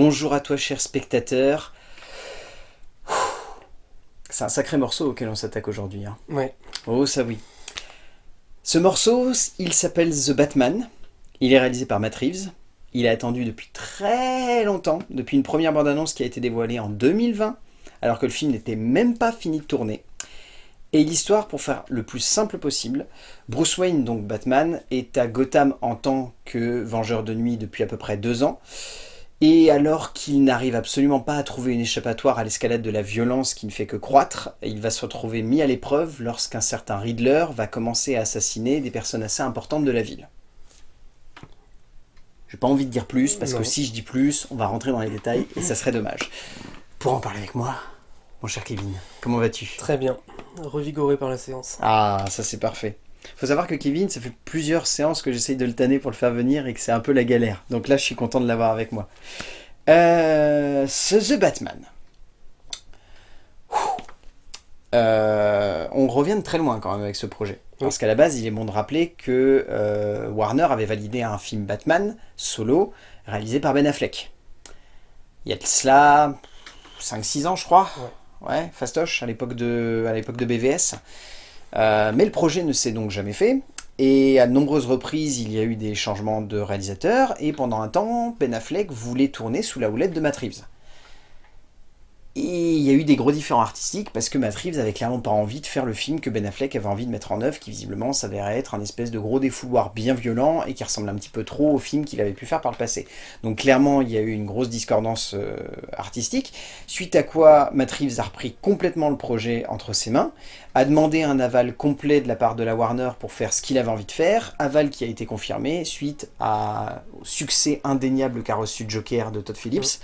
Bonjour à toi cher spectateur. C'est un sacré morceau auquel on s'attaque aujourd'hui. Hein. Ouais. Oh ça oui. Ce morceau, il s'appelle The Batman. Il est réalisé par Matt Reeves. Il a attendu depuis très longtemps, depuis une première bande-annonce qui a été dévoilée en 2020, alors que le film n'était même pas fini de tourner. Et l'histoire, pour faire le plus simple possible, Bruce Wayne, donc Batman, est à Gotham en tant que Vengeur de Nuit depuis à peu près deux ans. Et alors qu'il n'arrive absolument pas à trouver une échappatoire à l'escalade de la violence qui ne fait que croître, il va se retrouver mis à l'épreuve lorsqu'un certain Riddler va commencer à assassiner des personnes assez importantes de la ville. J'ai pas envie de dire plus, parce que si je dis plus, on va rentrer dans les détails, et ça serait dommage. Pour en parler avec moi, mon cher Kevin, comment vas-tu? Très bien, revigoré par la séance. Ah, ça c'est parfait. Faut savoir que Kevin, ça fait plusieurs séances que j'essaye de le tanner pour le faire venir et que c'est un peu la galère. Donc là, je suis content de l'avoir avec moi. Euh, The Batman. Euh, on revient de très loin quand même avec ce projet. Parce qu'à la base, il est bon de rappeler que euh, Warner avait validé un film Batman, solo, réalisé par Ben Affleck. Il y a de cela 5-6 ans, je crois. Ouais, fastoche, à l'époque de, de BVS. Euh, mais le projet ne s'est donc jamais fait. Et à nombreuses reprises, il y a eu des changements de réalisateur. Et pendant un temps, Ben Affleck voulait tourner sous la houlette de Matt. Et il y a eu des gros différends artistiques parce que Matt Reeves avait clairement pas envie de faire le film que Ben Affleck avait envie de mettre en œuvre, qui visiblement s'avérait être un espèce de gros défouloir bien violent et qui ressemble un petit peu trop au film qu'il avait pu faire par le passé. Donc clairement, il y a eu une grosse discordance euh, artistique, suite à quoi Matt Reeves a repris complètement le projet entre ses mains, a demandé un aval complet de la part de la Warner pour faire ce qu'il avait envie de faire, aval qui a été confirmé suite à, au succès indéniable qu'a reçu Joker de Todd Phillips.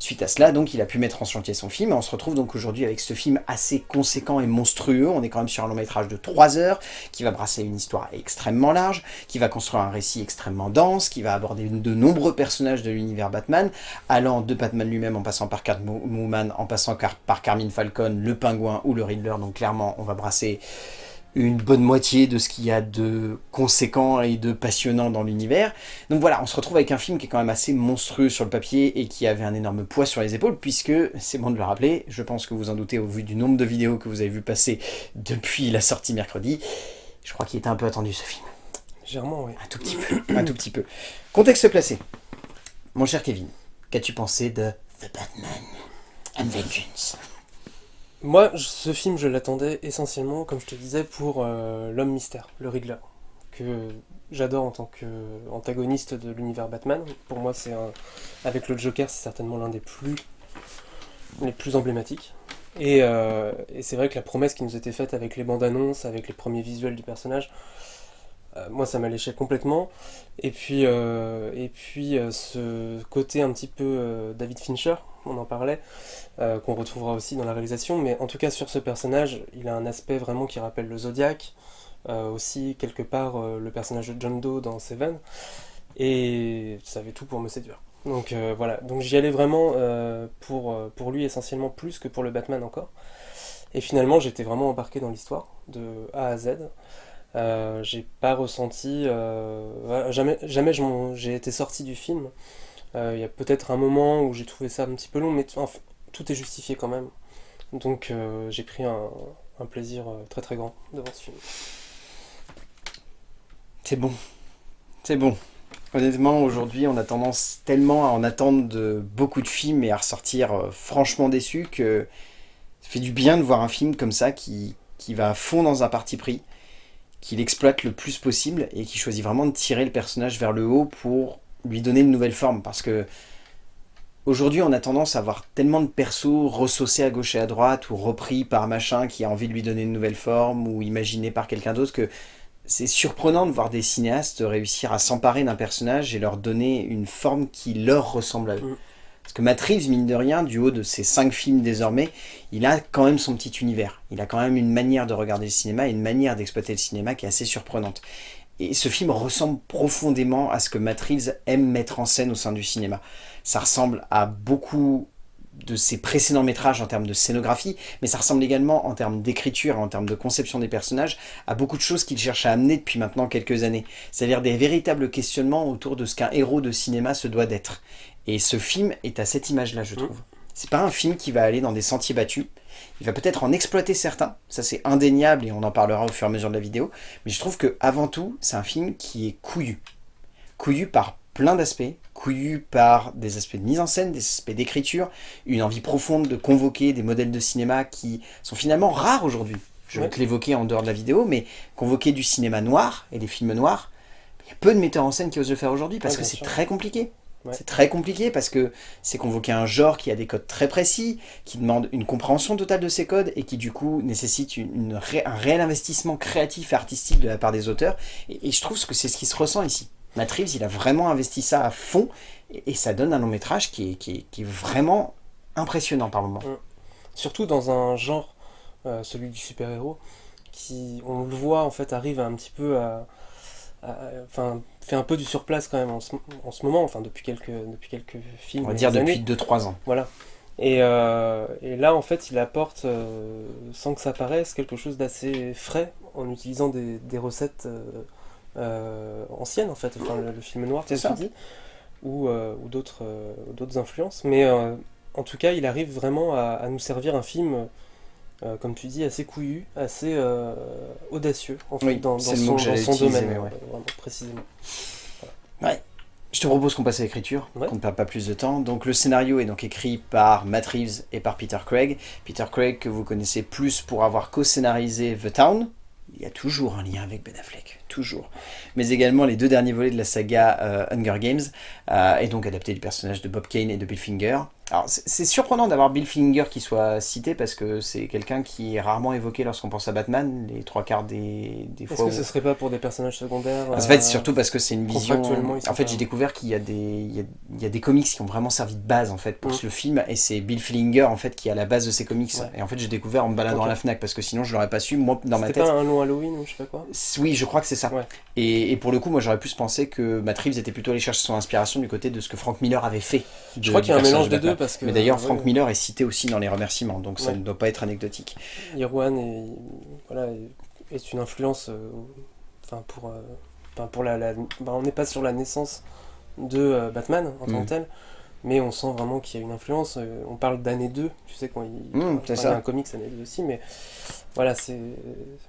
Suite à cela, donc, il a pu mettre en chantier son film, et on se retrouve donc aujourd'hui avec ce film assez conséquent et monstrueux. On est quand même sur un long métrage de 3 heures, qui va brasser une histoire extrêmement large, qui va construire un récit extrêmement dense, qui va aborder de nombreux personnages de l'univers Batman, allant de Batman lui-même en passant par Catwoman, en passant par Carmine Falcon, le Pingouin ou le Riddler. Donc clairement, on va brasser une bonne moitié de ce qu'il y a de conséquent et de passionnant dans l'univers. Donc voilà, on se retrouve avec un film qui est quand même assez monstrueux sur le papier et qui avait un énorme poids sur les épaules, puisque, c'est bon de le rappeler, je pense que vous en doutez au vu du nombre de vidéos que vous avez vu passer depuis la sortie mercredi, je crois qu'il était un peu attendu ce film. Légèrement, oui. Un tout petit peu, un tout petit peu. Contexte placé. Mon cher Kevin, qu'as-tu pensé de The Batman and Vengeance? Moi, ce film, je l'attendais essentiellement, comme je te disais, pour euh, l'homme mystère, le Riddler, que j'adore en tant qu'antagoniste de l'univers Batman. Pour moi, c'est avec le Joker, c'est certainement l'un des plus, les plus emblématiques. Et, euh, et c'est vrai que la promesse qui nous était faite avec les bandes annonces, avec les premiers visuels du personnage, moi ça m'a léché complètement. Et puis, euh, euh, ce côté un petit peu David Fincher, on en parlait, qu'on retrouvera aussi dans la réalisation, mais en tout cas sur ce personnage, il a un aspect vraiment qui rappelle le Zodiac, aussi quelque part le personnage de John Doe dans Seven, et ça avait tout pour me séduire. Donc voilà, donc j'y allais vraiment pour, pour lui essentiellement plus que pour le Batman encore. Et finalement j'étais vraiment embarqué dans l'histoire, de A à Z. Euh, j'ai pas ressenti... Euh, jamais jamais j'ai été sorti du film. Euh, il y a peut-être un moment où j'ai trouvé ça un petit peu long, mais tout est justifié quand même. Donc j'ai pris un, un, plaisir très très grand devant ce film. C'est bon. C'est bon. Honnêtement, aujourd'hui, on a tendance tellement à en attendre de beaucoup de films et à ressortir franchement déçu que ça fait du bien de voir un film comme ça qui, qui va à fond dans un parti pris, qu'il exploite le plus possible et qui choisit vraiment de tirer le personnage vers le haut pour lui donner une nouvelle forme. Parce que aujourd'hui, on a tendance à voir tellement de persos ressaucés à gauche et à droite ou repris par machin qui a envie de lui donner une nouvelle forme ou imaginé par quelqu'un d'autre que c'est surprenant de voir des cinéastes réussir à s'emparer d'un personnage et leur donner une forme qui leur ressemble à eux. Parce que Reeves, mine de rien, du haut de ses cinq films désormais, il a quand même son petit univers. Il a quand même une manière de regarder le cinéma et une manière d'exploiter le cinéma qui est assez surprenante. Et ce film ressemble profondément à ce que Reeves aime mettre en scène au sein du cinéma. Ça ressemble à beaucoup de ses précédents métrages en termes de scénographie, mais ça ressemble également en termes d'écriture, en termes de conception des personnages, à beaucoup de choses qu'il cherche à amener depuis maintenant quelques années. C'est-à-dire des véritables questionnements autour de ce qu'un héros de cinéma se doit d'être. Et ce film est à cette image-là, je trouve. C'est pas un film qui va aller dans des sentiers battus. Il va peut-être en exploiter certains, ça c'est indéniable et on en parlera au fur et à mesure de la vidéo. Mais je trouve que avant tout, c'est un film qui est couillu. Couillu par plein d'aspects, couillu par des aspects de mise en scène, des aspects d'écriture, une envie profonde de convoquer des modèles de cinéma qui sont finalement rares aujourd'hui. Je vais te l'évoquer en dehors de la vidéo, mais convoquer du cinéma noir et des films noirs, il y a peu de metteurs en scène qui osent le faire aujourd'hui parce que c'est très compliqué. C'est très compliqué parce que c'est convoquer un genre qui a des codes très précis, qui demande une compréhension totale de ces codes et qui du coup nécessite une, un réel investissement créatif et artistique de la part des auteurs. Et, je trouve que c'est ce qui se ressent ici. Matt Reeves, il a vraiment investi ça à fond et, ça donne un long métrage qui est, qui est, vraiment impressionnant par moments. Surtout dans un genre, euh, celui du super-héros, qui, on le voit, en fait, arrive un petit peu à enfin, fait un peu du surplace quand même en ce, en ce, moment, enfin depuis quelques, depuis quelques films. On va dire depuis 2-3 ans. Voilà. Et, euh, et, là, en fait, il apporte, euh, sans que ça paraisse, quelque chose d'assez frais en utilisant des, des recettes euh, anciennes, en fait, enfin, le, film noir, c'est dit, ou, ou d'autres influences. Mais en tout cas, il arrive vraiment à, à nous servir un film euh, comme tu dis, assez couillu, assez euh, audacieux en fait, dans, son, domaine, précisément. Ouais. Je te propose qu'on passe à l'écriture, qu'on ne perd pas plus de temps. Donc le scénario est donc écrit par Matt Reeves et par Peter Craig. Peter Craig que vous connaissez plus pour avoir co-scénarisé The Town. Il y a toujours un lien avec Ben Affleck, toujours. Mais également les deux derniers volets de la saga euh, Hunger Games, et donc adapté du personnage de Bob Kane et de Bill Finger. Alors c'est surprenant d'avoir Bill Finger qui soit cité parce que c'est quelqu'un qui est rarement évoqué lorsqu'on pense à Batman, les trois quarts des, des fois. Est-ce que ce serait pas pour des personnages secondaires En fait, surtout parce que c'est une vision. En fait, j'ai découvert qu'il y, a des, il y, a, des comics qui ont vraiment servi de base en fait pour mm. ce film et c'est Bill Finger en fait qui est à la base de ces comics. Et en fait, j'ai découvert en me baladant à la Fnac parce que sinon je l'aurais pas su. Moi, dans ma tête. C'était pas un long Halloween ou je sais pas quoi Oui, je crois que c'est ça. Et, et, pour le coup, moi j'aurais pu penser que Matt Reeves était plutôt allé chercher son inspiration du côté de ce que Frank Miller avait fait. Je crois qu'il y a un mélange des deux parce que. Mais d'ailleurs, Frank Miller est cité aussi dans les remerciements, donc ça ne doit pas être anecdotique. Irwan est, voilà, est une influence, euh, enfin pour, euh, pour la, bah, on n'est pas sur la naissance de euh, Batman en tant que mm. tel, mais on sent vraiment qu'il y a une influence. on parle d'année 2, tu sais, quand il, mm, y a un comics année 2 aussi, mais voilà, c'est,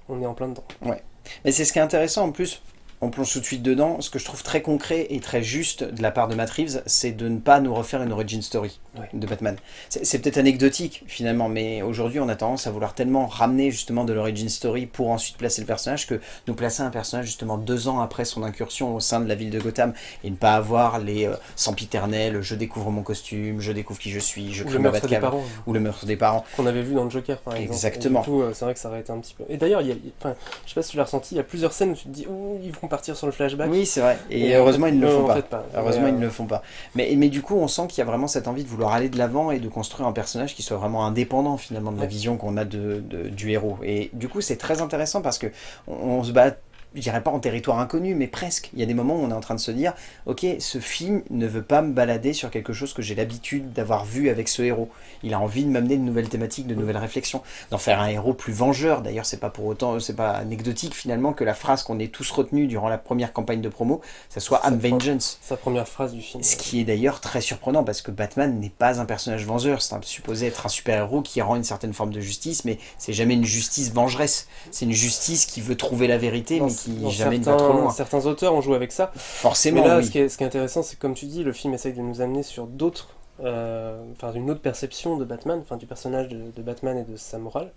on est en plein dedans. Ouais. Mais c'est ce qui est intéressant en plus, on plonge tout de suite dedans. Ce que je trouve très concret et très juste de la part de Matt Reeves, c'est de ne pas nous refaire une origin story de Batman. C'est peut-être anecdotique finalement, mais aujourd'hui on a tendance à vouloir tellement ramener justement de l'origin story pour ensuite placer le personnage que nous placer un personnage justement deux ans après son incursion au sein de la ville de Gotham et ne pas avoir les euh, sempiternels, je découvre mon costume, je découvre qui je suis, je crée ma Batcave, ou le meurtre des parents. Qu'on avait vu dans le Joker par exemple. Exactement. Euh, c'est vrai que ça aurait été un petit peu... Et d'ailleurs, je sais pas si tu l'as ressenti, il y a plusieurs scènes où tu te dis, ils vont partir sur le flashback. Oui, c'est vrai. Et, heureusement, ils ne le font pas. Heureusement, ils ne le font pas. Mais, mais du coup, on sent qu'il y a vraiment cette envie de vouloir aller de l'avant et de construire un personnage qui soit vraiment indépendant finalement de la vision qu'on a de, du héros. Et du coup, c'est très intéressant parce que on se bat je dirais pas en territoire inconnu, mais presque. Il y a des moments où on est en train de se dire, ok, ce film ne veut pas me balader sur quelque chose que j'ai l'habitude d'avoir vu avec ce héros. Il a envie de m'amener de nouvelles thématiques, de nouvelles réflexions, d'en faire un héros plus vengeur. D'ailleurs, c'est pas pour autant, c'est pas anecdotique finalement que la phrase qu'on est tous retenus durant la première campagne de promo, ça soit I'm Vengeance. Sa première phrase du film. Ce qui est d'ailleurs très surprenant parce que Batman n'est pas un personnage vengeur, c'est supposé être un super-héros qui rend une certaine forme de justice, mais c'est jamais une justice vengeresse. C'est une justice qui veut trouver la vérité, mais certains, auteurs ont joué avec ça. Forcément. Mais là, ce, qui est, intéressant, c'est comme tu dis, le film essaye de nous amener sur d'autres. Euh, enfin, une autre perception de Batman, enfin du personnage de, Batman et de sa morale,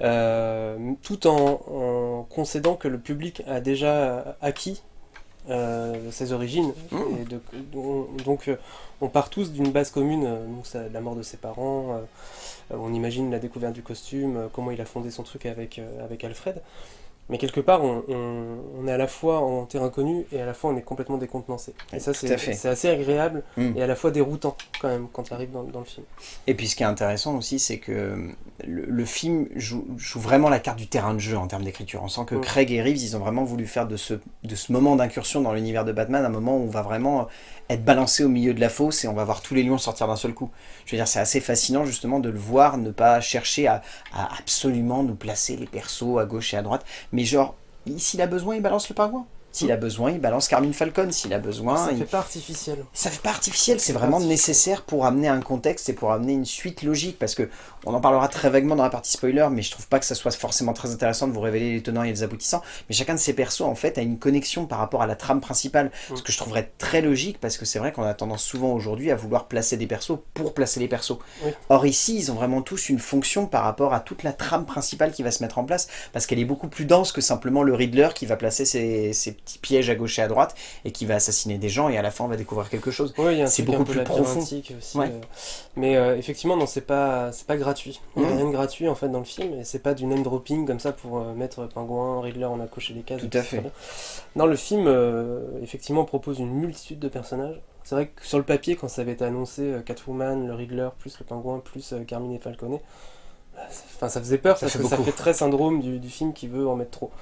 euh, tout en, concédant que le public a déjà acquis euh, ses origines. Mmh. Et donc, on part tous d'une base commune, donc la mort de ses parents, on imagine la découverte du costume, comment il a fondé son truc avec, avec Alfred. Mais quelque part, on, on, est à la fois en terrain connu et à la fois on est complètement décontenancé. Et ça, c'est assez agréable mm. et à la fois déroutant quand même quand tu arrives dans, dans, le film. Et puis ce qui est intéressant aussi, c'est que le, film joue, joue, vraiment la carte du terrain de jeu en termes d'écriture. On sent que mm. Craig et Reeves, ils ont vraiment voulu faire de ce, de ce moment d'incursion dans l'univers de Batman un moment où on va vraiment être balancé au milieu de la fosse et on va voir tous les lions sortir d'un seul coup. Je veux dire, c'est assez fascinant justement de le voir, ne pas chercher à, à absolument nous placer les persos à gauche et à droite, mais genre, s'il a besoin, il balance le pingouin. S'il a besoin, il balance Carmine Falcon. S'il a besoin... Ça il... fait pas artificiel. Ça fait pas artificiel, c'est vraiment nécessaire pour amener un contexte et pour amener une suite logique. Parce que on en parlera très vaguement dans la partie spoiler, mais je trouve pas que ça soit forcément très intéressant de vous révéler les tenants et les aboutissants. Mais chacun de ces persos, en fait, a une connexion par rapport à la trame principale. Ce que je trouverais très logique, parce que c'est vrai qu'on a tendance souvent aujourd'hui à vouloir placer des persos pour placer les persos. Or ici, ils ont vraiment tous une fonction par rapport à toute la trame principale qui va se mettre en place, parce qu'elle est beaucoup plus dense que simplement le Riddler qui va placer ses, ses petits pièges à gauche et à droite et qui va assassiner des gens et à la fin on va découvrir quelque chose. c'est beaucoup plus profond. Aussi, euh. Mais euh, effectivement, non, c'est pas, pas gratuit. Il n'y a mmh. rien de gratuit en fait dans le film et c'est pas du name dropping comme ça pour euh, mettre Pingouin, Riddler, on a coché les cases. Tout à fait. Non, le film effectivement propose une multitude de personnages. C'est vrai que sur le papier, quand ça avait été annoncé, Catwoman, le Riddler, plus le Pingouin, plus Carmine et Falcone, Enfin, ça faisait peur ça fait très syndrome du, du, film qui veut en mettre trop.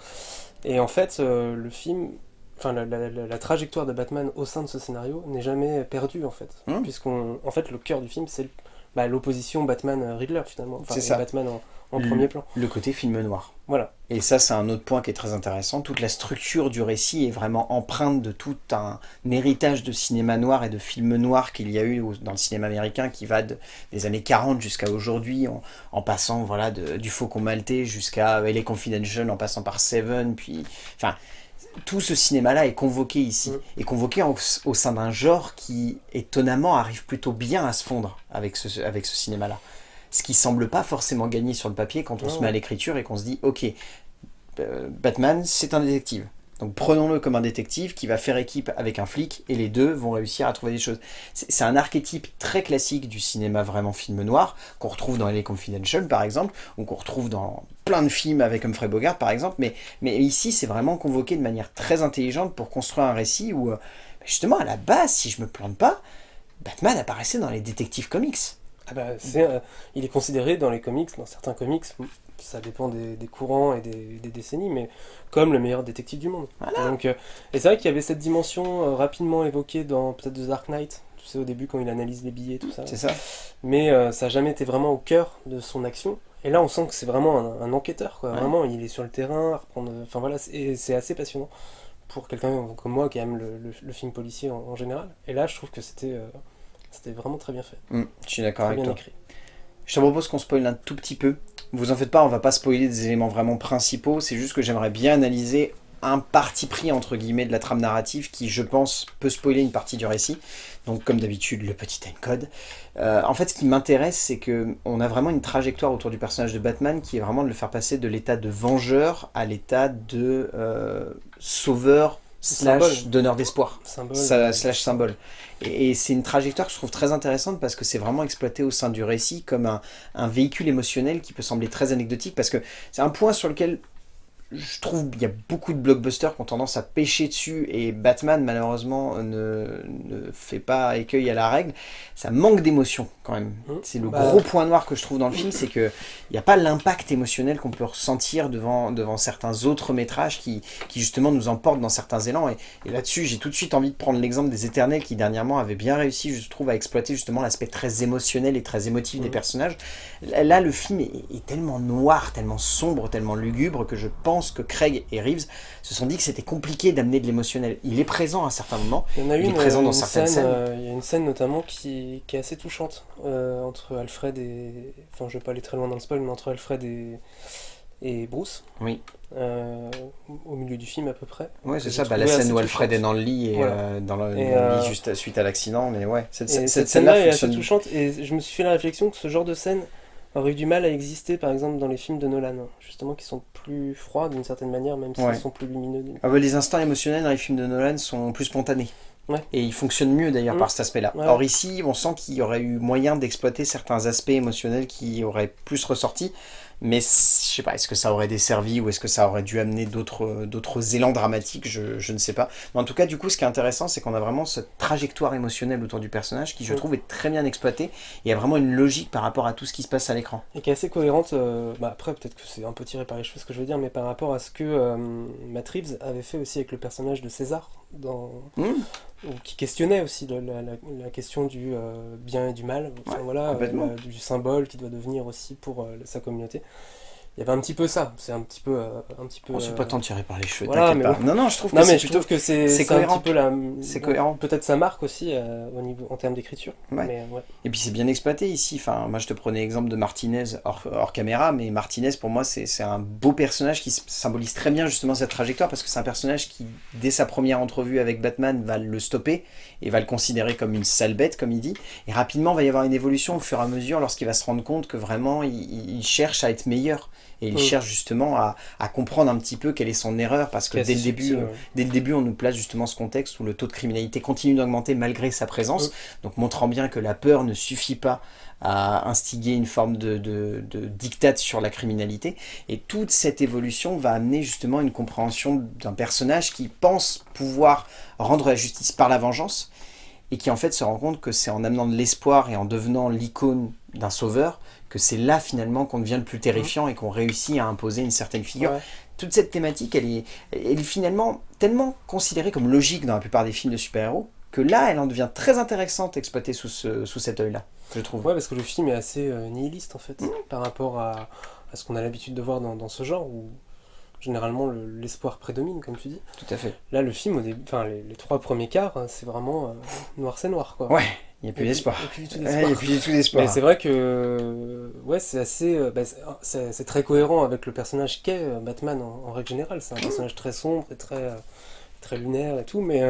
Et en fait, le film enfin la, trajectoire de Batman au sein de ce scénario n'est jamais perdue en fait. Puisqu'on, en fait, le cœur du film, c'est bah, l'opposition Batman-Riddler finalement. c'est ça. Batman en, premier plan. Le côté film noir. Voilà. Et ça, c'est un autre point qui est très intéressant. Toute la structure du récit est vraiment empreinte de tout un héritage de cinéma noir et de film noir qu'il y a eu dans le cinéma américain qui va des années 40 jusqu'à aujourd'hui, en, passant voilà, du Faucon Maltais jusqu'à LA Confidential, en passant par Seven, puis... Enfin, tout ce cinéma-là est convoqué ici, mm. est convoqué au sein d'un genre qui, étonnamment, arrive plutôt bien à se fondre avec ce, avec ce cinéma-là. Ce qui semble pas forcément gagner sur le papier quand on se met à l'écriture et qu'on se dit « Ok, euh, Batman, c'est un détective. Donc prenons-le comme un détective qui va faire équipe avec un flic et les deux vont réussir à trouver des choses. C'est un archétype très classique du cinéma vraiment film noir qu'on retrouve dans Les Confidential par exemple ou qu'on retrouve dans plein de films avec Humphrey Bogart par exemple mais, ici c'est vraiment convoqué de manière très intelligente pour construire un récit où euh, justement à la base si je me plante pas Batman apparaissait dans les détectives comics. Ah bah, euh, il est considéré dans les comics, dans certains comics, ça dépend des, courants et des, décennies, mais comme le meilleur détective du monde. Donc, euh, et c'est vrai qu'il y avait cette dimension euh, rapidement évoquée dans peut-être The Dark Knight, tu sais, au début quand il analyse les billets, tout ça. C'est ça. Mais ça n'a jamais été vraiment au cœur de son action. Et là, on sent que c'est vraiment un, enquêteur, quoi. Vraiment, il est sur le terrain, reprendre... Enfin voilà, c'est assez passionnant pour quelqu'un comme moi qui aime le, film policier en, général. Et là, je trouve que c'était c'était vraiment très bien fait. Mmh, je suis d'accord avec toi. Écrit. Je te propose qu'on spoil un tout petit peu. Vous en faites pas, on va pas spoiler des éléments vraiment principaux, c'est juste que j'aimerais bien analyser un parti pris entre guillemets de la trame narrative qui je pense peut spoiler une partie du récit donc comme d'habitude le petit timecode euh, en fait ce qui m'intéresse c'est que on a vraiment une trajectoire autour du personnage de Batman qui est vraiment de le faire passer de l'état de vengeur à l'état de euh, sauveur slash donneur d'espoir, slash symbole. Et, c'est une trajectoire que je trouve très intéressante parce que c'est vraiment exploité au sein du récit comme un, un véhicule émotionnel qui peut sembler très anecdotique parce que c'est un point sur lequel je trouve qu'il y a beaucoup de blockbusters qui ont tendance à pêcher dessus et Batman malheureusement ne, ne, fait pas écueil à la règle. Ça manque d'émotion quand même. Mmh. C'est le bah, gros point noir que je trouve dans le film, c'est qu'il n'y a pas l'impact émotionnel qu'on peut ressentir devant, devant certains autres métrages qui, qui justement nous emportent dans certains élans. Et, là-dessus, j'ai tout de suite envie de prendre l'exemple des Éternels qui dernièrement avaient bien réussi, je trouve, à exploiter justement l'aspect très émotionnel et très émotif des mmh. personnages. Là, le film est tellement noir, tellement sombre, tellement lugubre que je pense que Craig et Reeves se sont dit que c'était compliqué d'amener de l'émotionnel. Il est présent à un certain moment, il, y en a est présent dans certaines scènes. Euh, il y a une scène notamment qui, qui est assez touchante euh, entre Alfred et... Enfin, je vais pas aller très loin dans le spoil, mais entre Alfred et, et Bruce. Oui. Euh, au milieu du film à peu près. Oui, c'est ça, bah, la scène où Alfred est dans le lit et dans le, lit juste suite à l'accident, mais ouais, cette, cette scène-là est assez touchante et je me suis fait la réflexion que ce genre de scène aurait eu du mal à exister par exemple dans les films de Nolan, justement qui sont plus froids d'une certaine manière, même s'ils sont plus lumineux. Ah bah, les instants émotionnels dans les films de Nolan sont plus spontanés. Et ils fonctionnent mieux d'ailleurs par mmh. cet aspect-là. Or ici, on sent qu'il y aurait eu moyen d'exploiter certains aspects émotionnels qui auraient plus ressorti. Mais je sais pas, est-ce que ça aurait desservi ou est-ce que ça aurait dû amener d'autres élans dramatiques, je, je, ne sais pas. Mais en tout cas, du coup, ce qui est intéressant, c'est qu'on a vraiment cette trajectoire émotionnelle autour du personnage qui, je trouve, est très bien exploitée. Il y a vraiment une logique par rapport à tout ce qui se passe à l'écran. Et qui est assez cohérente, euh, bah après, peut-être que c'est un peu tiré par les cheveux ce que je veux dire, mais par rapport à ce que euh, Matt Reeves avait fait aussi avec le personnage de César, dans... Mmh. qui questionnait aussi la, la, question du euh, bien et du mal, voilà, du symbole qui doit devenir aussi pour sa communauté il y avait un petit peu ça. C'est un petit peu euh, un petit peu oh, c'est pas tant tiré par les cheveux voilà, mais... pas. non non je trouve que non, mais je trouve que c'est cohérent un petit peu la c'est cohérent. peut-être ça marque aussi euh, au niveau en termes d'écriture. Ouais. et puis c'est bien exploité ici. Enfin moi je te prenais l'exemple de Martinez hors, hors, caméra mais Martinez pour moi c'est un beau personnage qui symbolise très bien justement cette trajectoire parce que c'est un personnage qui dès sa première entrevue avec Batman va le stopper et va le considérer comme une sale bête comme il dit. Et rapidement il va y avoir une évolution au fur et à mesure lorsqu'il va se rendre compte que vraiment il, il cherche à être meilleur et il mm. cherche justement à, comprendre un petit peu quelle est son erreur, parce que dès le, début, euh, dès le début, on nous place justement ce contexte où le taux de criminalité continue d'augmenter malgré sa présence, mm. donc montrant bien que la peur ne suffit pas à instiguer une forme de, de, dictate sur la criminalité. Et toute cette évolution va amener justement une compréhension d'un personnage qui pense pouvoir rendre la justice par la vengeance, et qui en fait se rend compte que c'est en amenant de l'espoir et en devenant l'icône d'un sauveur que c'est là finalement qu'on devient le plus terrifiant et qu'on réussit à imposer une certaine figure. Toute cette thématique, elle est, elle est finalement tellement considérée comme logique dans la plupart des films de super-héros, que là, elle en devient très intéressante exploitée sous, ce, sous cet œil-là, je trouve. Ouais, parce que le film est assez euh, nihiliste, en fait, mmh. par rapport à, à ce qu'on a l'habitude de voir dans, dans, ce genre, où généralement l'espoir prédomine, comme tu dis. Tout à fait. Là, le film, au enfin, les, trois premiers quarts, hein, c'est vraiment euh, noir, c'est noir, quoi. Ouais, il n'y a plus d'espoir. Il n'y a plus du tout d'espoir. Mais c'est vrai que ouais, c'est assez, euh, bah, c'est très cohérent avec le personnage qu'est euh, Batman en, règle générale. C'est un personnage très sombre et très, euh, très lunaire et tout, mais,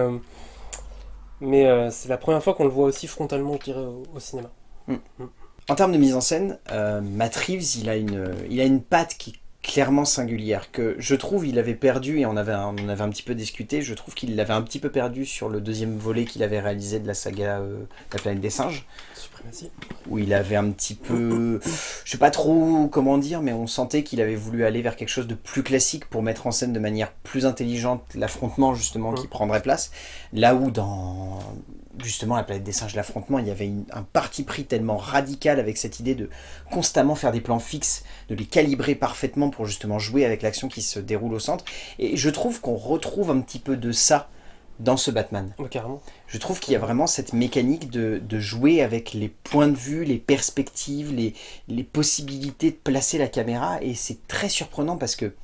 mais c'est la première fois qu'on le voit aussi frontalement, je dirais, au, cinéma. Mm. Mm. En termes de mise en scène, Matt Reeves, il a une, il a une patte qui clairement singulière, que je trouve il avait perdu, et on avait, on avait un petit peu discuté, je trouve qu'il l'avait un petit peu perdu sur le deuxième volet qu'il avait réalisé de la saga euh, La planète des singes. Suprématie. Où il avait un petit peu... je sais pas trop comment dire, mais on sentait qu'il avait voulu aller vers quelque chose de plus classique pour mettre en scène de manière plus intelligente l'affrontement justement qui prendrait place. Là où dans justement la planète des singes, l'affrontement, il y avait un parti pris tellement radical avec cette idée de constamment faire des plans fixes, de les calibrer parfaitement pour justement jouer avec l'action qui se déroule au centre. Et je trouve qu'on retrouve un petit peu de ça dans ce Batman. carrément. Je trouve qu'il y a vraiment cette mécanique de, jouer avec les points de vue, les perspectives, les, les possibilités de placer la caméra, et c'est très surprenant parce que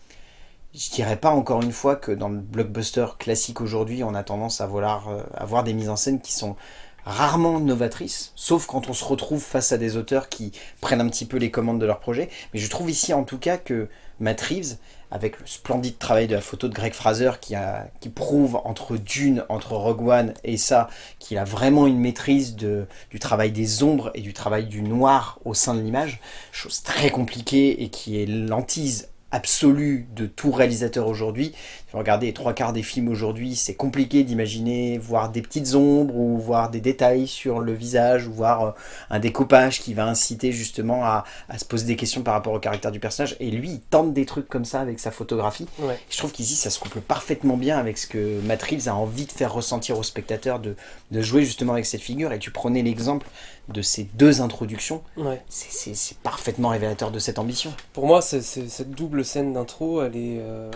je dirais pas encore une fois que dans le blockbuster classique aujourd'hui, on a tendance à vouloir euh, avoir des mises en scène qui sont rarement novatrices, sauf quand on se retrouve face à des auteurs qui prennent un petit peu les commandes de leur projet. Mais je trouve ici en tout cas que Matt Reeves, avec le splendide travail de la photo de Greg Fraser qui, prouve entre Dune, entre Rogue One et ça, qu'il a vraiment une maîtrise du travail des ombres et du travail du noir au sein de l'image, chose très compliquée et qui est lentise absolue de tout réalisateur aujourd'hui. Regardez les trois quarts des films aujourd'hui, c'est compliqué d'imaginer voir des petites ombres ou voir des détails sur le visage ou voir euh, un découpage qui va inciter justement à, se poser des questions par rapport au caractère du personnage. Et lui, il tente des trucs comme ça avec sa photographie. Je trouve qu'ici, ça se couple parfaitement bien avec ce que Matt Reeves a envie de faire ressentir au spectateur, de, de jouer justement avec cette figure. Et tu prenais l'exemple de ces deux introductions, c'est parfaitement révélateur de cette ambition. Pour moi, cette double scène d'intro, elle, est, euh,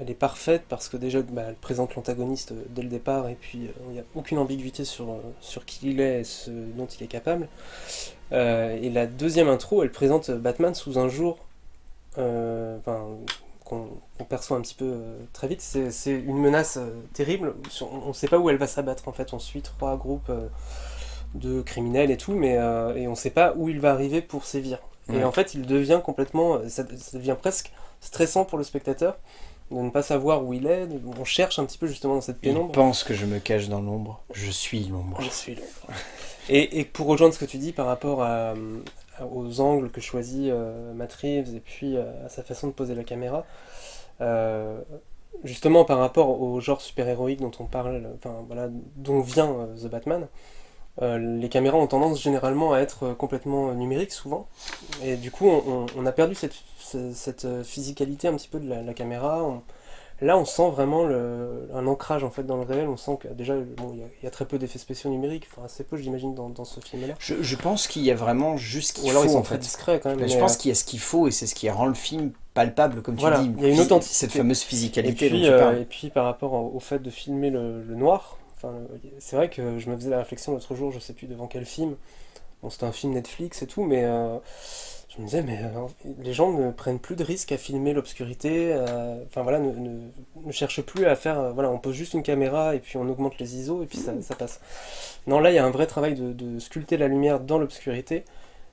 elle est parfaite parce que déjà, bah, elle présente l'antagoniste euh, dès le départ et puis euh, il n'y a aucune ambiguïté sur, sur qui il est et ce dont il est capable. et la deuxième intro, elle présente Batman sous un jour qu'on perçoit un petit peu très vite. C'est une menace terrible. On ne sait pas où elle va s'abattre en fait. On suit trois groupes de criminels et tout, mais euh, et on sait pas où il va arriver pour sévir. Et en fait, il devient complètement, ça, devient presque stressant pour le spectateur de ne pas savoir où il est. On cherche un petit peu justement dans cette pénombre. Il pense que je me cache dans l'ombre. Je suis l'ombre. Je suis l'ombre. et, et, pour rejoindre ce que tu dis par rapport à, aux angles que choisit euh, Matt Reeves et puis euh, à sa façon de poser la caméra, euh, justement par rapport au genre super-héroïque dont on parle, enfin voilà, dont vient The Batman, les caméras ont tendance généralement à être complètement numériques souvent. Et du coup, on, a perdu cette, cette, physicalité un petit peu de la, caméra. là, on sent vraiment le, un ancrage en fait dans le réel. On sent que déjà, bon, il y, a très peu d'effets spéciaux numériques, enfin assez peu, j'imagine, dans, dans, ce film-là. Je, pense qu'il y a vraiment juste ce qu'il faut. alors ils sont en très discrets quand même. je pense qu'il y a ce qu'il faut et c'est ce qui rend le film palpable, comme tu dis. Il y a une authenticité. Cette fameuse physicalité. Et puis, euh, et puis par rapport au, fait de filmer le, noir, c'est vrai que je me faisais la réflexion l'autre jour, je sais plus devant quel film. Bon, c'était un film Netflix et tout, mais euh, je me disais, mais euh, les gens ne prennent plus de risques à filmer l'obscurité. Enfin voilà, ne, ne, cherchent plus à faire. voilà, on pose juste une caméra et puis on augmente les ISO et puis ça, passe. Non, là, il y a un vrai travail de, sculpter la lumière dans l'obscurité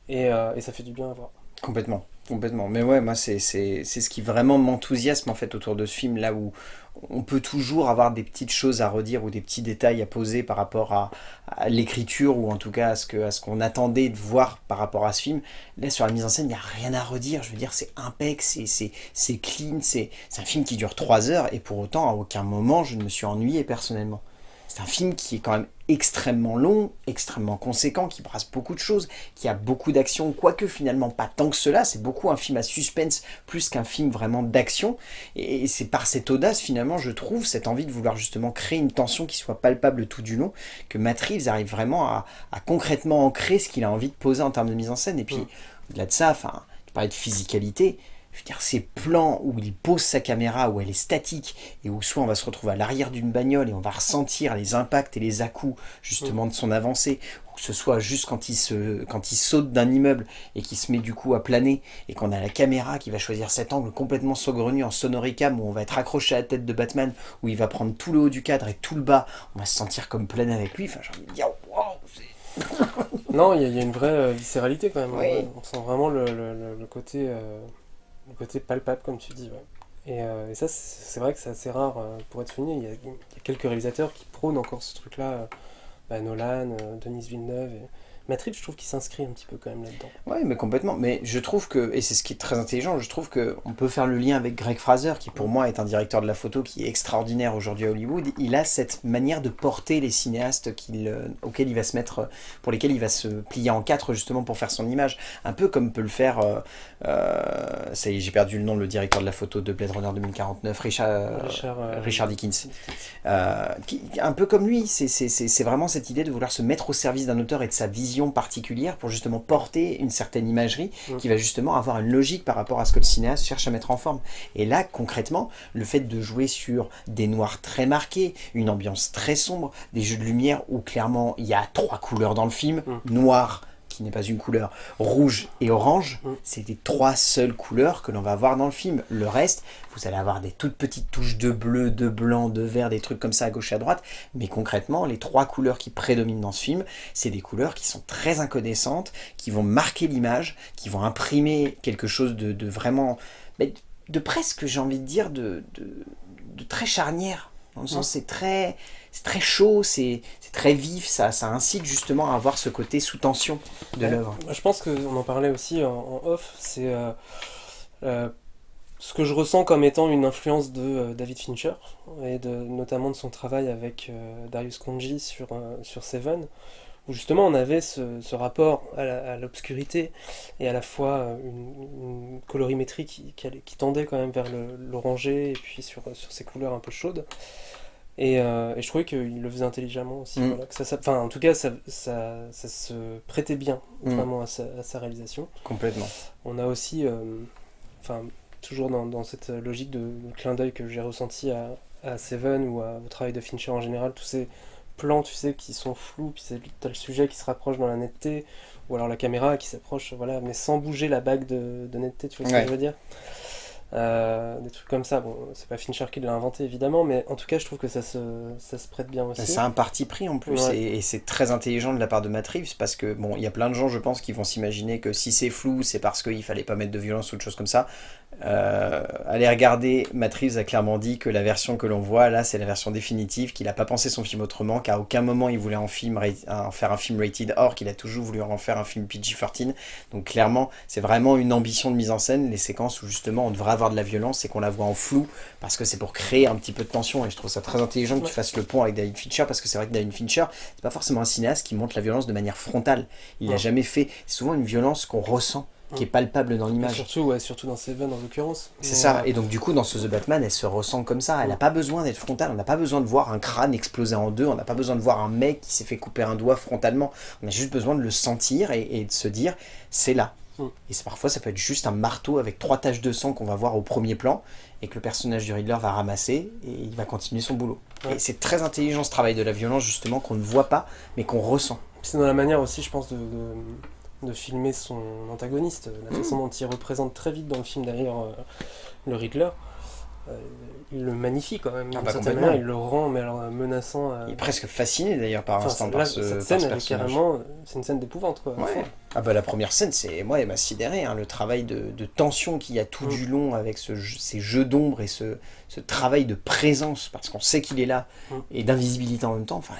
et, et ça fait du bien à voir. Complètement. Complètement. Mais ouais, moi, c'est ce qui vraiment m'enthousiasme en fait autour de ce film, là où on peut toujours avoir des petites choses à redire ou des petits détails à poser par rapport à, l'écriture ou en tout cas à ce qu'on attendait de voir par rapport à ce film. Là, sur la mise en scène, il n'y a rien à redire. Je veux dire, c'est impec, c'est clean, c'est un film qui dure 3 heures et pour autant, à aucun moment, je ne me suis ennuyé personnellement. C'est un film qui est quand même extrêmement long, extrêmement conséquent, qui brasse beaucoup de choses, qui a beaucoup d'action, quoique finalement pas tant que cela, c'est beaucoup un film à suspense plus qu'un film vraiment d'action, et c'est par cette audace finalement, je trouve, cette envie de vouloir justement créer une tension qui soit palpable tout du long, que Matt Reeves arrive vraiment à, concrètement ancrer ce qu'il a envie de poser en termes de mise en scène, et puis au-delà de ça, enfin, tu parlais de physicalité, je veux dire, ces plans où il pose sa caméra, où elle est statique, et où soit on va se retrouver à l'arrière d'une bagnole et on va ressentir les impacts et les à-coups justement de son avancée, ou que ce soit juste quand il, se, quand il saute d'un immeuble et qu'il se met du coup à planer, et qu'on a la caméra qui va choisir cet angle complètement saugrenu en sonoricam, où on va être accroché à la tête de Batman, où il va prendre tout le haut du cadre et tout le bas, on va se sentir comme planer avec lui, enfin j'ai envie de dire, non, il y, a une vraie euh, viscéralité quand même. On sent vraiment le, le, côté... Euh, côté palpable, comme tu dis. Euh, et, ça, c'est vrai que c'est assez rare euh, pour être fini. Il y, a, quelques réalisateurs qui prônent encore ce truc-là. Euh, bah, Nolan, Denis Villeneuve. Matrix, je trouve qu'il s'inscrit un petit peu quand même là-dedans. Oui, mais complètement. Mais je trouve que, et c'est ce qui est très intelligent, je trouve qu'on peut faire le lien avec Greg Fraser, qui pour moi est un directeur de la photo qui est extraordinaire aujourd'hui à Hollywood. Il a cette manière de porter les cinéastes euh, auxquels il va se mettre, pour lesquels il va se plier en quatre justement pour faire son image. Un peu comme peut le faire, euh, euh, ça y est, j'ai perdu le nom, le directeur de la photo de Blade Runner 2049, Richard, Richard, Dickens. un peu comme lui, c'est vraiment cette idée de vouloir se mettre au service d'un auteur et de sa vision particulière pour justement porter une certaine imagerie qui va justement avoir une logique par rapport à ce que le cinéaste cherche à mettre en forme. Et là, concrètement, le fait de jouer sur des noirs très marqués, une ambiance très sombre, des jeux de lumière où clairement il y a trois couleurs dans le film, noir, qui n'est pas une couleur, rouge et orange, mm. c'est les trois seules couleurs que l'on va avoir dans le film. Le reste, vous allez avoir des toutes petites touches de bleu, de blanc, de vert, des trucs comme ça à gauche et à droite, mais concrètement, les trois couleurs qui prédominent dans ce film, c'est des couleurs qui sont très inconnaissances, qui vont marquer l'image, qui vont imprimer quelque chose de, vraiment, de presque, j'ai envie de dire, de, de, très charnière. Dans le sens, mm. c'est très, très chaud, c'est très vif, ça, ça incite justement à avoir ce côté sous tension de l'œuvre. Je pense qu'on en parlait aussi en, off, c'est euh, euh, ce que je ressens comme étant une influence de euh, David Fincher, et de, notamment de son travail avec Darius Konji sur, sur Seven, où justement on avait ce, rapport à l'obscurité et à la fois une, colorimétrie qui, qui, tendait quand même vers l'orangé et puis sur, sur ces couleurs un peu chaudes. Euh, et, je trouvais qu'il le faisait intelligemment aussi. Mm. que ça, enfin, en tout cas, ça, ça, ça se prêtait bien mm. vraiment à sa, à sa, réalisation. Complètement. On a aussi, euh, toujours dans, dans, cette logique de, clin d'œil que j'ai ressenti à, à, Seven ou au travail de Fincher en général, tous ces plans, tu sais, qui sont flous, puis as le sujet qui se rapproche dans la netteté, ou alors la caméra qui s'approche, voilà, mais sans bouger la bague de, de netteté, tu vois ce que je veux dire? Euh, des trucs comme ça. Bon, c'est pas Fincher qui l'a inventé évidemment, mais en tout cas, je trouve que ça se, ça se prête bien aussi. C'est un parti pris en plus, et, c'est très intelligent de la part de Matt Reeves, parce que bon, il y a plein de gens, je pense, qui vont s'imaginer que si c'est flou, c'est parce qu'il fallait pas mettre de violence ou de choses comme ça. Euh, allez regarder, Matt Reeves a clairement dit que la version que l'on voit là, c'est la version définitive, qu'il n'a pas pensé son film autrement, qu'à aucun moment il voulait en, film, en faire un film rated or, qu'il a toujours voulu en faire un film PG-13. Donc clairement, c'est vraiment une ambition de mise en scène, les séquences où justement on devra avoir de la violence et qu'on la voit en flou, parce que c'est pour créer un petit peu de tension, et je trouve ça très intelligent que tu fasses le pont avec David Fincher, parce que c'est vrai que David Fincher, c'est pas forcément un cinéaste qui montre la violence de manière frontale. Il n'a jamais fait, c'est souvent une violence qu'on ressent qui est palpable dans l'image. Surtout, ouais, surtout dans Seven en l'occurrence. C'est ça, et donc du coup dans ce The Batman, elle se ressent comme ça, elle n'a pas besoin d'être frontale, on n'a pas besoin de voir un crâne exploser en deux, on n'a pas besoin de voir un mec qui s'est fait couper un doigt frontalement, on a juste besoin de le sentir et, de se dire, c'est là. Mm. Et parfois ça peut être juste un marteau avec trois taches de sang qu'on va voir au premier plan, et que le personnage du Riddler va ramasser, et il va continuer son boulot. Et c'est très intelligent ce travail de la violence justement qu'on ne voit pas, mais qu'on ressent. C'est dans la manière aussi, je pense, de de filmer son antagoniste, la façon dont il représente très vite dans le film d'ailleurs euh, le Riddler. Euh, il le magnifie quand même, ah bah il le rend mais alors, menaçant. Il est presque fasciné d'ailleurs par instant par ce, cette scène, carrément, c'est une scène d'épouvante quoi. Ah bah la première scène, c'est moi, elle m'a sidéré, hein, le travail de, tension qu'il y a tout mm. du long avec ce, ces jeux d'ombre et ce, ce, travail de présence parce qu'on sait qu'il est là mm. et d'invisibilité en même temps. Enfin,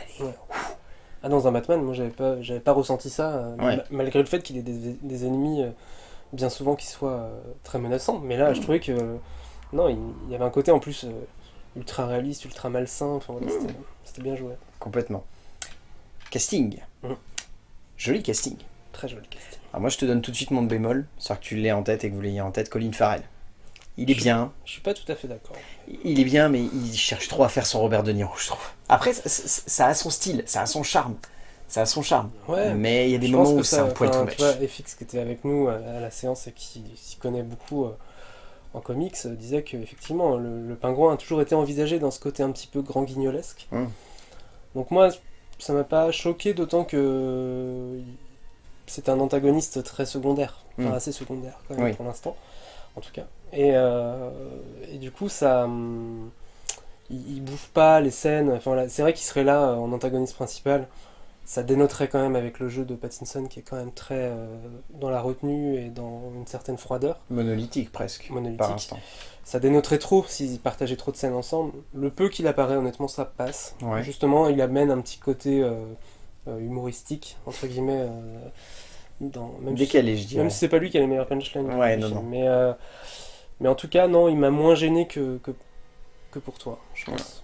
ah, dans un Batman, moi j'avais pas, pas ressenti ça, euh, malgré le fait qu'il ait des, ennemis euh, bien souvent qui soient euh, très menaçants. Mais là, je mm. trouvais que non, il, y avait un côté en plus ultra réaliste, ultra malsain. Enfin, voilà, c'était bien joué. Complètement. Casting. Mm. Joli casting. Très joli casting. Alors moi, je te donne tout de suite mon bémol, c'est que tu l'aies en tête et que vous l'ayez en tête, Colin Farrell. Il est bien. Je suis pas tout à fait d'accord. Il est bien, mais il cherche trop à faire son Robert De Niro, je trouve. Après, ça, a son style, ça a son charme. Ça a son charme. Ouais, mais il y a des moments où c'est un poil trop Tu vois, FX qui était avec nous à la séance et qui s'y connaît beaucoup euh, en comics euh, disait qu'effectivement, le, le, pingouin a toujours été envisagé dans ce côté un petit peu grand guignolesque. Hum. Donc moi, ça m'a pas choqué, d'autant que c'est un antagoniste très secondaire, enfin, hum. assez secondaire quand même pour l'instant, en tout cas. Et, euh, et du coup, ça. Hum, il, il, bouffe pas les scènes. Enfin, c'est vrai qu'il serait là euh, en antagoniste principal. Ça dénoterait quand même avec le jeu de Pattinson qui est quand même très euh, dans la retenue et dans une certaine froideur. Monolithique presque. Monolithique. Ça dénoterait trop s'ils partageaient trop de scènes ensemble. Le peu qu'il apparaît, honnêtement, ça passe. Justement, il amène un petit côté humoristique, entre guillemets. dans, même Décalé, je dirais. Même si c'est pas lui qui a les meilleurs punchlines. Ouais, non, non. Mais mais en tout cas, non, il m'a moins gêné que, que, pour toi, je pense.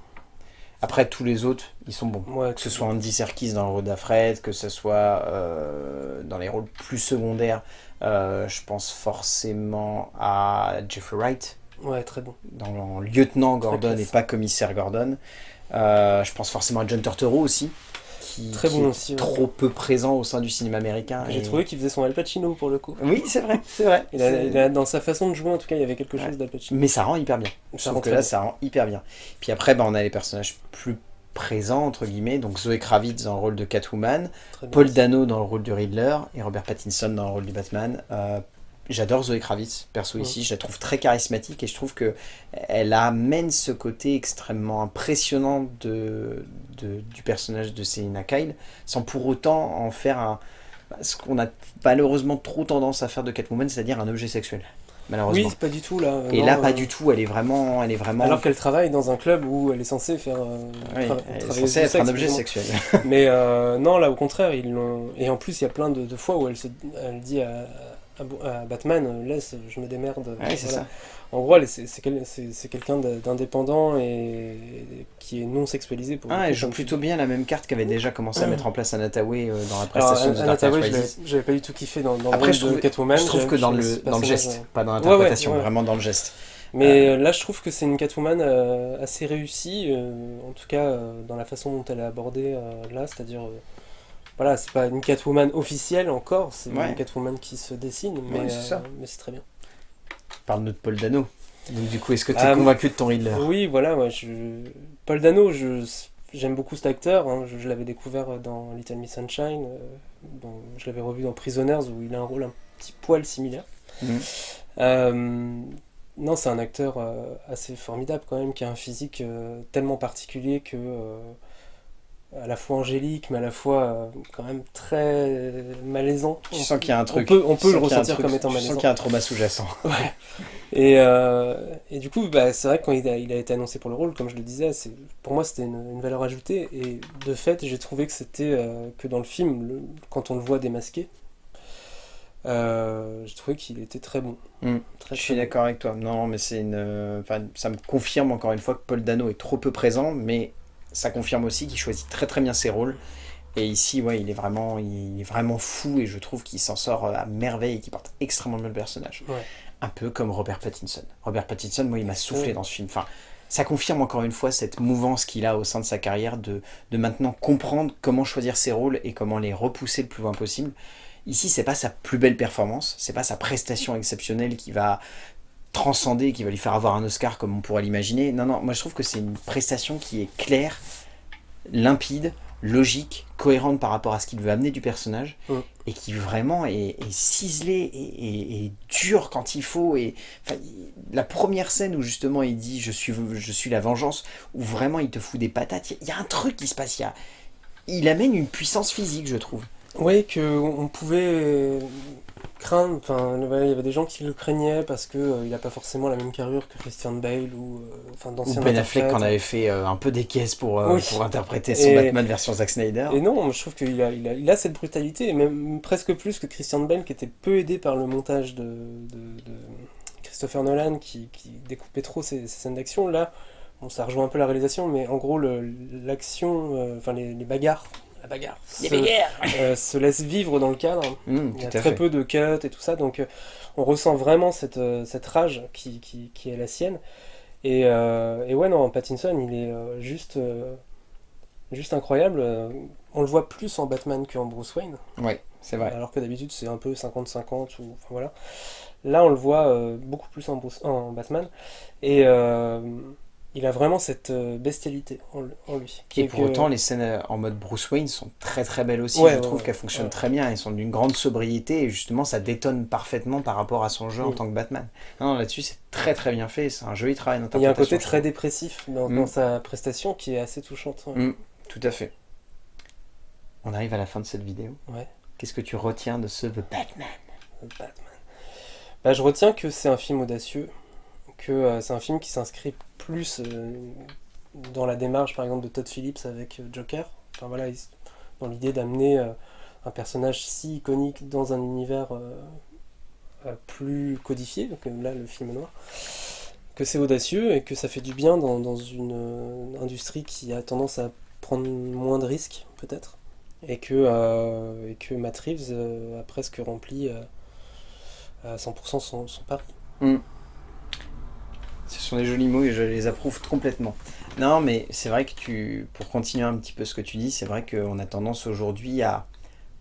Après, tous les autres, ils sont bons. que ce soit Andy Serkis dans le rôle d'Afred, que ce soit euh, dans les rôles plus secondaires, euh, je pense forcément à Jeffrey Wright. Ouais, très bon. Dans Lieutenant Gordon et pas Commissaire Gordon. Euh, je pense forcément à John Turturro aussi très bon aussi, trop peu présent au sein du cinéma américain. J'ai trouvé qu'il faisait son Al Pacino pour le coup. Oui, c'est vrai, c'est vrai. Il dans sa façon de jouer, en tout cas, il y avait quelque chose d'Al Pacino. Mais ça rend hyper bien. Je trouve que là, ça rend hyper bien. Puis après, bah, on a les personnages plus présents, entre guillemets, donc Zoé Kravitz dans le rôle de Catwoman, Paul Dano dans le rôle du Riddler et Robert Pattinson dans le rôle du Batman. Euh, J'adore Zoé Kravitz, perso ici, je la trouve très charismatique et je trouve que elle amène ce côté extrêmement impressionnant de, du personnage de Selina Kyle, sans pour autant en faire un, ce qu'on a malheureusement trop tendance à faire de Catwoman, c'est-à-dire un objet sexuel. Malheureusement. Oui, pas du tout là. Et là, pas du tout. Elle est vraiment, elle est vraiment. Alors qu'elle travaille dans un club où elle est censée faire. Euh, elle est censée être un objet sexuel. Mais euh, non, là au contraire, ils l'ont. Et en plus, il y a plein de, fois où elle se, elle dit à, Batman, euh, laisse, je me démerde. En gros, c'est quelqu'un d'indépendant et qui est non sexualisé. Pour ah, elle joue plutôt bien la même carte qu'avait déjà commencé à mettre en place Anataway euh, dans la prestation Alors, de Anataway, j'avais pas du tout kiffé dans, dans Après, le rôle de Catwoman. Je trouve que dans le, dans le geste, pas dans l'interprétation, vraiment dans le geste. Mais euh, là, je trouve que c'est une Catwoman assez réussie, en tout cas dans la façon dont elle est abordée là, c'est-à-dire voilà, c'est pas une Catwoman officielle encore, c'est une Catwoman qui se dessine, mais euh, c'est très bien. Parle de Paul Dano. Donc du coup, est-ce que tu es ah, convaincu de ton Riddler Oui, voilà, ouais, je... Paul Dano, je... j'aime beaucoup cet acteur, hein. je, l'avais découvert dans Little Miss Sunshine, euh, je l'avais revu dans Prisoners où il a un rôle un petit poil similaire. Mhm. Euh, non, c'est un acteur assez formidable quand même, qui a un physique tellement particulier que à la fois angélique, mais à la fois euh, quand même très malaisant. Je sens qu'il y a un truc. On peut, on peut le ressentir comme étant malaisant. Je sens qu'il y a un trauma sous-jacent. Ouais. Et, euh, et, du coup, bah, c'est vrai que quand il a, il a, été annoncé pour le rôle, comme je le disais, pour moi c'était une, valeur ajoutée. Et de fait, j'ai trouvé que c'était euh, que dans le film, le, quand on le voit démasqué, Euh, j'ai trouvé qu'il était très bon. Mm. Très, Je suis bon. d'accord avec toi. Non, mais c'est une. Enfin, ça me confirme encore une fois que Paul Dano est trop peu présent, mais ça confirme aussi qu'il choisit très très bien ses rôles. Et ici, ouais, il est vraiment, il est vraiment fou et je trouve qu'il s'en sort à merveille et qu'il porte extrêmement bien le personnage. Ouais. Un peu comme Robert Pattinson. Robert Pattinson, moi, il m'a soufflé dans ce film. Enfin, ça confirme encore une fois cette mouvance qu'il a au sein de sa carrière de, de maintenant comprendre comment choisir ses rôles et comment les repousser le plus loin possible. Ici, c'est pas sa plus belle performance, c'est pas sa prestation exceptionnelle qui va transcender, qui va lui faire avoir un Oscar comme on pourrait l'imaginer. Non, non, moi je trouve que c'est une prestation qui est claire, limpide, logique, cohérente par rapport à ce qu'il veut amener du personnage, Mm. et qui vraiment est, est ciselé et, et- et dur quand il faut. Et enfin, la première scène où justement il dit je suis, je suis la vengeance, où vraiment il te fout des patates, il y, a- il y a un truc qui se passe. Il, y a- il amène une puissance physique, je trouve. Oui, qu'on pouvait craindre, enfin, il y avait des gens qui le craignaient parce que euh, il n'a pas forcément la même carrure que Christian Bale ou euh, enfin d'anciens Ben Affleck en avait fait euh, un peu des caisses pour, Oui. pour interpréter son Et- Batman version Zack Snyder. Et non, je trouve qu'il a, il a, il a cette brutalité, et même presque plus que Christian Bale, qui était peu aidé par le montage de, de- de Christopher Nolan, qui, qui découpait trop ses, ses scènes d'action. Là, bon, ça rejoint un peu la réalisation, mais en gros, l'action, enfin les, les bagarres, la bagarre, se, euh, se laisse vivre dans le cadre. Mm, Il y a très fait. peu de cuts et tout ça, donc euh, on ressent vraiment cette, euh, cette rage qui, qui, qui est la sienne. Et, euh, et ouais, non, Pattinson, il est euh, juste, euh, juste incroyable. On le voit plus en Batman qu'en Bruce Wayne, Ouais, c'est vrai. alors que d'habitude c'est un peu 50-50 ou enfin voilà. Là, on le voit euh, beaucoup plus en, Bruce- en Batman, et euh, il a vraiment cette euh, bestialité en, lui. Et pour que- autant, les scènes euh, en mode Bruce Wayne sont très très belles aussi. Ouais, je ouais, trouve ouais. qu'elles fonctionnent très bien. Elles sont d'une grande sobriété et justement, ça détonne parfaitement par rapport à son jeu en Mm. tant que Batman. Non, là-dessus, c'est très très bien fait. C'est un joli travail il y a un d'interprétation. côté très dépressif dans, Mm. dans sa prestation qui est assez touchante. Mm, tout à fait. On arrive à la fin de cette vidéo. Qu'est-ce que tu retiens de ce The Batman? Batman. Bah, je retiens que c'est un film audacieux, que euh, c'est un film qui s'inscrit plus euh, dans la démarche, par exemple, de Todd Phillips avec euh, Joker. Enfin voilà, il- dans l'idée d'amener euh, un personnage si iconique dans un univers plus codifié, que là le film noir, que c'est audacieux et que ça fait du bien dans, une industrie qui a tendance à prendre moins de risques, peut-être. Et que, euh, Matt Reeves a presque rempli à 100% son, son pari. Ce sont des jolis mots et je les approuve complètement. Non, mais c'est vrai que tu, pour continuer un petit peu ce que tu dis, c'est vrai qu'on a tendance aujourd'hui à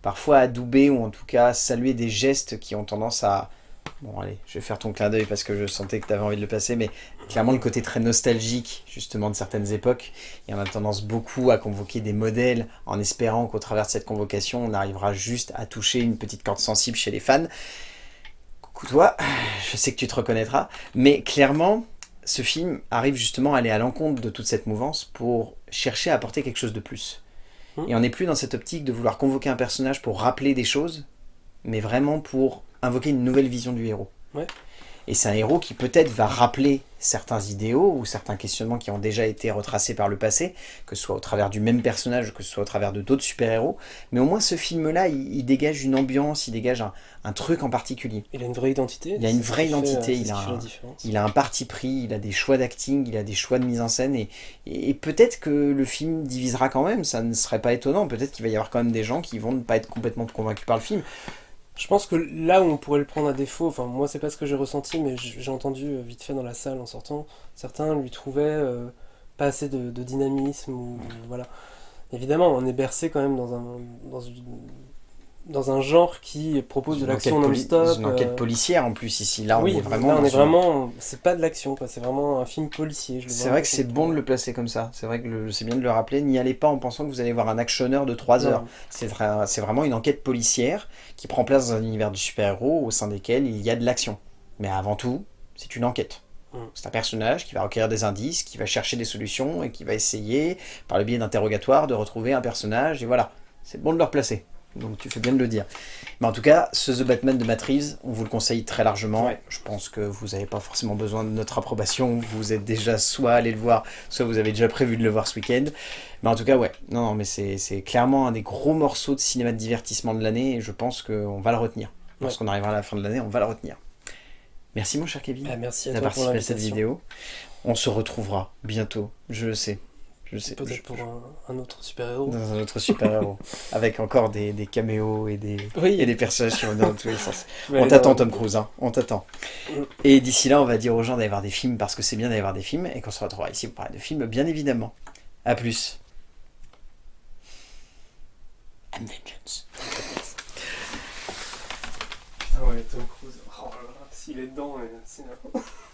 parfois adouber ou en tout cas saluer des gestes qui ont tendance à... Bon allez, je vais faire ton clin d'œil parce que je sentais que tu avais envie de le passer, mais clairement le côté très nostalgique justement de certaines époques. Et on a tendance beaucoup à convoquer des modèles en espérant qu'au travers de cette convocation, on arrivera juste à toucher une petite corde sensible chez les fans. Coucou toi, je sais que tu te reconnaîtras, mais clairement, ce film arrive justement à aller à l'encontre de toute cette mouvance pour chercher à apporter quelque chose de plus. Hmm. Et on n'est plus dans cette optique de vouloir convoquer un personnage pour rappeler des choses, mais vraiment pour invoquer une nouvelle vision du héros. Ouais. Et c'est un héros qui peut-être va rappeler certains idéaux ou certains questionnements qui ont déjà été retracés par le passé, que ce soit au travers du même personnage, que ce soit au travers de d'autres super-héros. Mais au moins ce film-là, il, il dégage une ambiance, il dégage un, un truc en particulier. Il a une vraie identité. Il a une vraie fait, identité, euh, il a un- différence. Il a un parti pris, il a des choix d'acting, il a des choix de mise en scène et, et, et peut-être que le film divisera quand même, ça ne serait pas étonnant, peut-être qu'il va y avoir quand même des gens qui vont ne pas être complètement convaincus par le film. Je pense que là où on pourrait le prendre à défaut, enfin moi c'est pas ce que j'ai ressenti, mais j'ai entendu euh, vite fait dans la salle en sortant, certains lui trouvaient euh, pas assez de, dynamisme ou voilà. Évidemment, on est bercé quand même dans un dans une dans un genre qui propose de l'action non-stop. Une enquête euh, policière en plus ici, là on oui, est vraiment... là on est vraiment, c'est pas de l'action c'est vraiment un film policier. C'est vrai que c'est bon de le placer comme ça, c'est vrai que c'est bien de le rappeler, n'y allez pas en pensant que vous allez voir un actionneur de 3 Non. heures. C'est vra- c'est vraiment une enquête policière qui prend place dans un univers du super-héros au sein desquels il y a de l'action. Mais avant tout, c'est une enquête. Mm. C'est un personnage qui va recueillir des indices, qui va chercher des solutions et qui va essayer, par le biais d'interrogatoires, de retrouver un personnage. Et voilà, c'est bon de le replacer. Donc tu fais bien de le dire. Mais en tout cas, ce The Batman de Matt Reeves, on vous le conseille très largement. Ouais. Je pense que vous n'avez pas forcément besoin de notre approbation. Vous êtes déjà soit allé le voir, soit vous avez déjà prévu de le voir ce week-end. Mais en tout cas, ouais. Non, non, mais c'est clairement un des gros morceaux de cinéma de divertissement de l'année et je pense qu'on va le retenir. Lorsqu'on arrivera à la fin de l'année, on va la retenir. Merci mon cher Kevin Ah, merci d'avoir participé à cette vidéo. On se retrouvera bientôt, je le sais. Je sais. Peut-être Je- pour un, un autre super-héros. Dans un autre super-héros. avec encore des, des caméos et des, Oui, et des personnages qui vont dans tous les sens. On t'attend Tom Cruise, hein. on t'attend. Mm. Et d'ici là, on va dire aux gens d'aller voir des films parce que c'est bien d'aller voir des films et qu'on se retrouvera ici pour parler de films, bien évidemment. A plus. And vengeance. Ah ouais, Tom Cruise. Oh là là, s'il est dedans, c'est